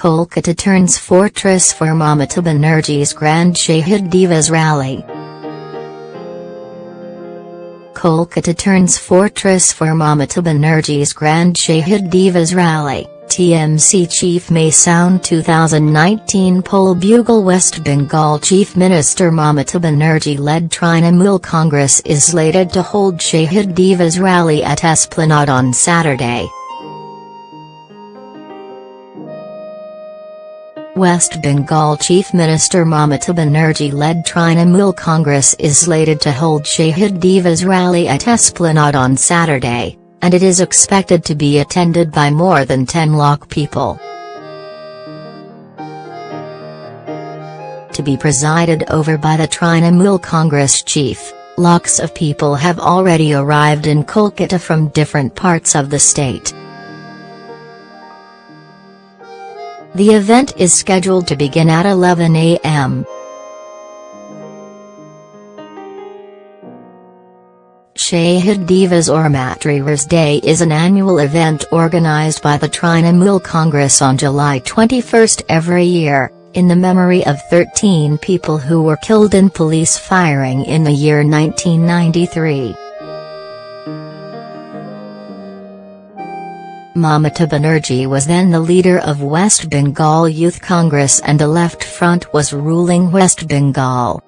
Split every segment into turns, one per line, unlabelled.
Kolkata turns fortress for Mamata Banerjee's Grand Shahid Divas rally. Kolkata turns fortress for Mamata Banerjee's Grand Shahid Divas rally. TMC chief may sound 2019 poll bugle West Bengal Chief Minister Mamata Banerjee-led Trinamool Congress is slated to hold Shahid Divas rally at Esplanade on Saturday. West Bengal Chief Minister Mamata Banerjee-led Trinamool Congress is slated to hold Shahid Divas rally at Esplanade on Saturday and it is expected to be attended by more than 10 lakh people. To be presided over by the Trinamool Congress chief, lakhs of people have already arrived in Kolkata from different parts of the state. The event is scheduled to begin at 11 am. Shahid Divas or Martyrs' Day is an annual event organized by the Trinamool Congress on July 21 every year, in the memory of 13 people who were killed in police firing in the year 1993. Mamata Banerjee was then the leader of West Bengal Youth Congress and the Left Front was ruling West Bengal.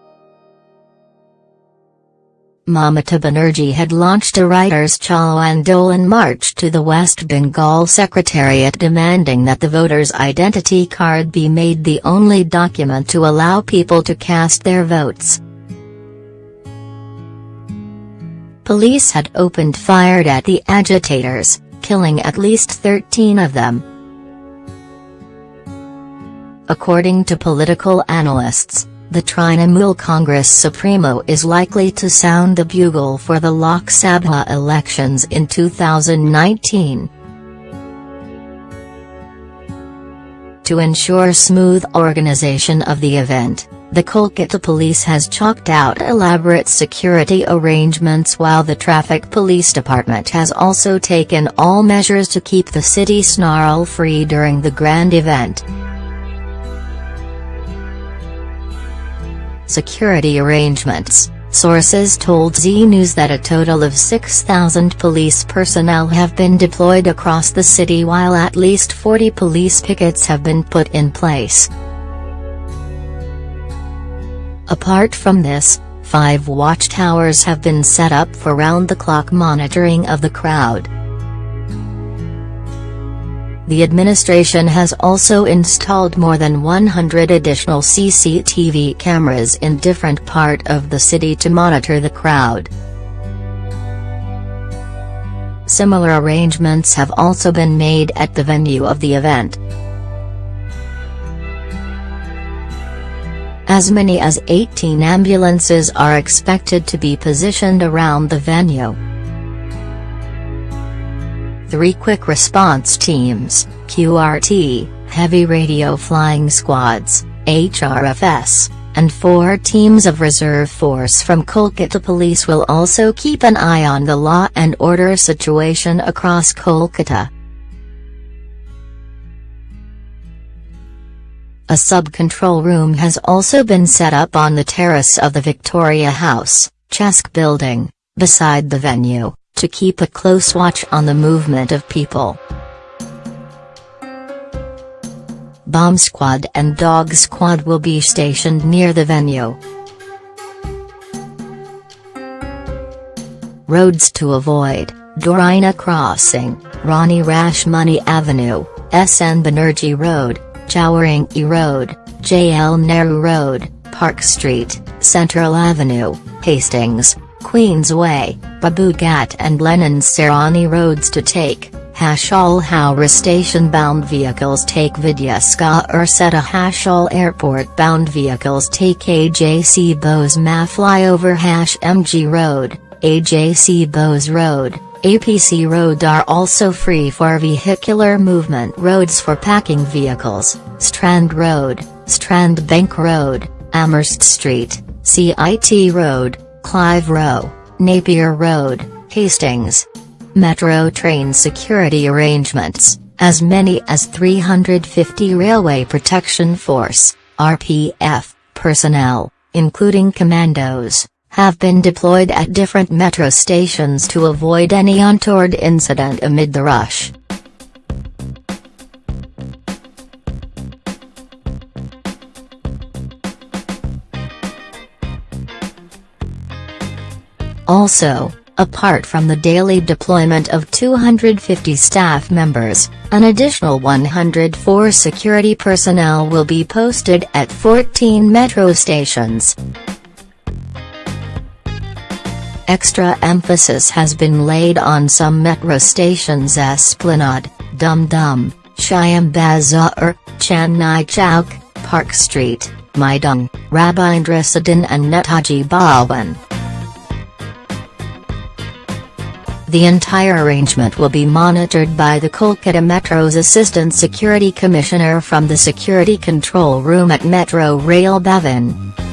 Mamata Banerjee had launched a Writers' Chalo Andolan march to the West Bengal Secretariat demanding that the voter's identity card be made the only document to allow people to cast their votes. Police had opened fire at the agitators, killing at least 13 of them. According to political analysts, the Trinamool Congress Supremo is likely to sound the bugle for the Lok Sabha elections in 2019. To ensure smooth organization of the event, the Kolkata police has chalked out elaborate security arrangements while the Traffic Police Department has also taken all measures to keep the city snarl-free during the grand event. security arrangements, sources told Zee News that a total of 6,000 police personnel have been deployed across the city while at least 40 police pickets have been put in place. Apart from this, five watchtowers have been set up for round-the-clock monitoring of the crowd. The administration has also installed more than 100 additional CCTV cameras in different part of the city to monitor the crowd. Similar arrangements have also been made at the venue of the event. As many as 18 ambulances are expected to be positioned around the venue three quick response teams, QRT, heavy radio flying squads, HRFS, and four teams of reserve force from Kolkata Police will also keep an eye on the law and order situation across Kolkata. A sub-control room has also been set up on the terrace of the Victoria House, CESC building, beside the venue to keep a close watch on the movement of people. Bomb squad and dog squad will be stationed near the venue. Roads to avoid, Dorina Crossing, Rani Rashmoni Avenue, SN Banerjee Road, Chowringhee Road, JL Nehru Road, Park Street, Central Avenue, Hastings, Queensway, Babughat and Lenin Sarani roads to take, Hashal Howrah station-bound vehicles take Vidyasagar Setu Hashal airport-bound vehicles take AJC Bose Ma flyover Hash MG Road, AJC Bose Road, APC Road are also free for vehicular movement roads for packing vehicles, Strand Road, Strand Bank Road, Amherst Street, CIT Road, Clive Row, Napier Road, Hastings. Metro train security arrangements, As many as 350 Railway Protection Force, RPF, personnel, including commandos, have been deployed at different metro stations to avoid any untoward incident amid the rush. Also, apart from the daily deployment of 250 staff members, an additional 104 security personnel will be posted at 14 metro stations. Extra emphasis has been laid on some metro stations Esplanade, Dum Dum, Shyam Bazaar, Chandni Chowk, Park Street, Maidan, Rabindra Sadan and Netaji Bhawan. The entire arrangement will be monitored by the Kolkata Metro's Assistant Security Commissioner from the Security Control Room at Metro Rail Bhavan.